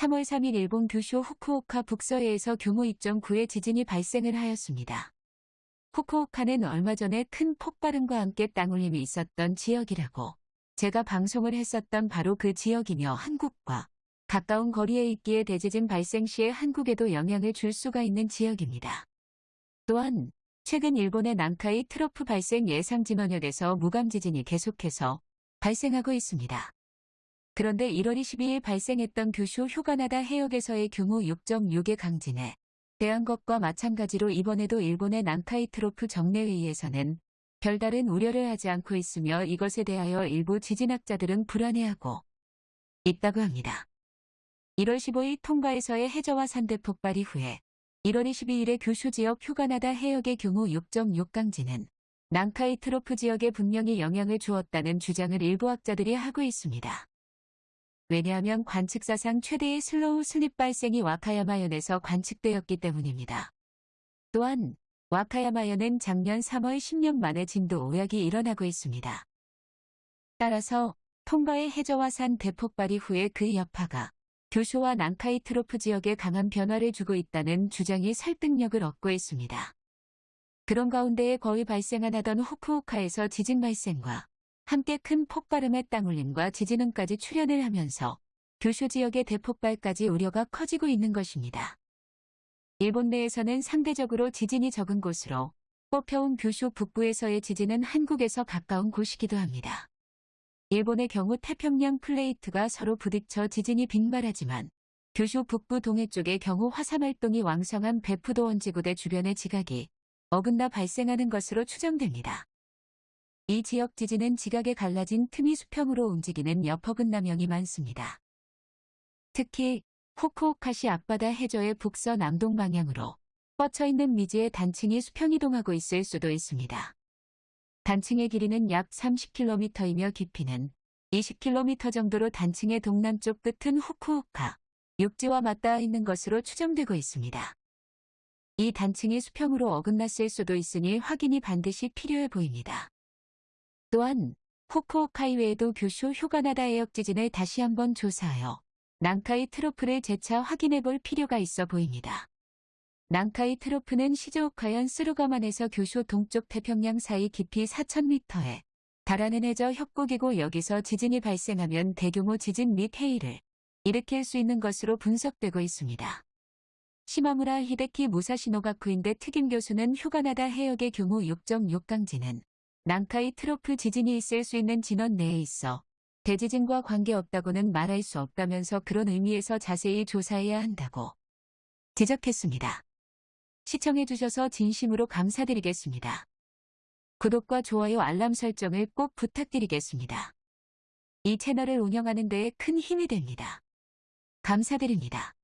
3월 3일 일본 규슈 후쿠오카 북서해에서 규모 2.9의 지진이 발생을 하였습니다. 후쿠오카는 얼마 전에 큰 폭발음과 함께 땅울림이 있었던 지역이라고 제가 방송을 했었던 바로 그 지역이며 한국과 가까운 거리에 있기에 대지진 발생 시에 한국에도 영향을 줄 수가 있는 지역입니다. 또한 최근 일본의 난카이 트로프 발생 예상 진원역에서 무감 지진이 계속해서 발생하고 있습니다. 그런데 1월 22일 발생했던 규슈 휴가나다 해역에서의 규모 6.6의 강진에 대한 것과 마찬가지로 이번에도 일본의 난카이 트로프 정례회의에서는 별다른 우려를 하지 않고 있으며 이것에 대하여 일부 지진학자들은 불안해하고 있다고 합니다. 1월 15일 통가에서의 해저와 산대 폭발 이후에 1월 22일에 규슈 지역 휴가나다 해역의 규모 6.6 강진은 난카이 트로프 지역에 분명히 영향을 주었다는 주장을 일부 학자들이 하고 있습니다. 왜냐하면 관측사상 최대의 slow slip 발생이 와카야마현에서 관측되었기 때문입니다. 또한 와카야마현은 작년 3월 10년 만에 진도 오약이 일어나고 있습니다. 따라서 통가의 해저화산 대폭발 이 후에 그 여파가 규슈와 난카이 트로프 지역에 강한 변화를 주고 있다는 주장이 설득력을 얻고 있습니다. 그런 가운데에 거의 발생안 하던 후쿠오카에서 지진 발생과 함께 큰 폭발음의 땅울림과 지진음까지 출현을 하면서 교쇼 지역의 대폭발까지 우려가 커지고 있는 것입니다. 일본 내에서는 상대적으로 지진이 적은 곳으로 뽑혀온 교쇼 북부에서의 지진은 한국에서 가까운 곳이기도 합니다. 일본의 경우 태평양 플레이트가 서로 부딪혀 지진이 빈발하지만 규슈 북부 동해 쪽의 경우 화산 활동이 왕성한 베푸도 원 지구대 주변의 지각이 어긋나 발생하는 것으로 추정됩니다. 이 지역 지진은 지각에 갈라진 틈이 수평으로 움직이는 여퍼근 남형이 많습니다. 특히 후쿠오카시 앞바다 해저의 북서남동 방향으로 뻗쳐있는 미지의 단층이 수평이동하고 있을 수도 있습니다. 단층의 길이는 약 30km이며 깊이는 20km 정도로 단층의 동남쪽 끝은 후쿠오카, 육지와 맞닿아 있는 것으로 추정되고 있습니다. 이 단층이 수평으로 어긋났을 수도 있으니 확인이 반드시 필요해 보입니다. 또한 후쿠오카 이외에도 규슈 휴가나다 해역 지진을 다시 한번 조사하여 난카이 트로프를 재차 확인해 볼 필요가 있어 보입니다. 난카이 트로프는 시즈오카현 스루가만에서 교쇼 동쪽 태평양 사이 깊이 4,000m에 달하는 해저 협곡이고 여기서 지진이 발생하면 대규모 지진 및 해일을 일으킬 수 있는 것으로 분석되고 있습니다. 시마무라 히데키 무사시노가쿠인데 특임 교수는 휴가나다 해역의 규모 6.6 강진은 난카이 트로프 지진이 있을 수 있는 진원 내에 있어 대지진과 관계없다고는 말할 수 없다면서 그런 의미에서 자세히 조사해야 한다고 지적했습니다. 시청해주셔서 진심으로 감사드리겠습니다. 구독과 좋아요 알람 설정을 꼭 부탁드리겠습니다. 이 채널을 운영하는 데에 큰 힘이 됩니다. 감사드립니다.